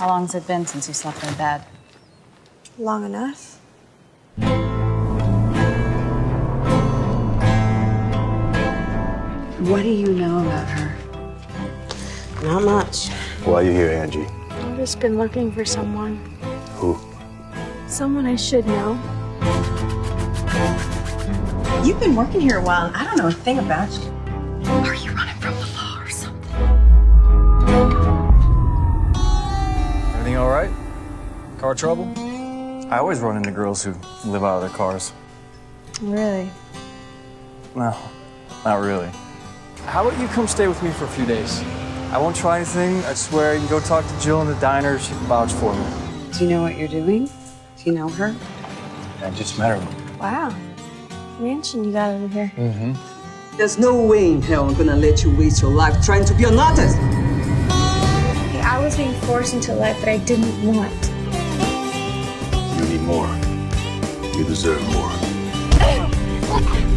How long's it been since you slept in bed? Long enough. What do you know about her? Not much. Why are you here, Angie? I've just been looking for someone. Who? Someone I should know. You've been working here a while, and I don't know a thing about you. Car trouble? I always run into girls who live out of their cars. Really? No, not really. How about you come stay with me for a few days? I won't try anything. I swear you can go talk to Jill in the diner. She can vouch for me. Do you know what you're doing? Do you know her? I just met her. Wow. Mansion you got over here. Mm-hmm. There's no way in hell I'm gonna let you waste your life trying to be an artist. Hey, I was being forced into life that I didn't want. You need more. You deserve more.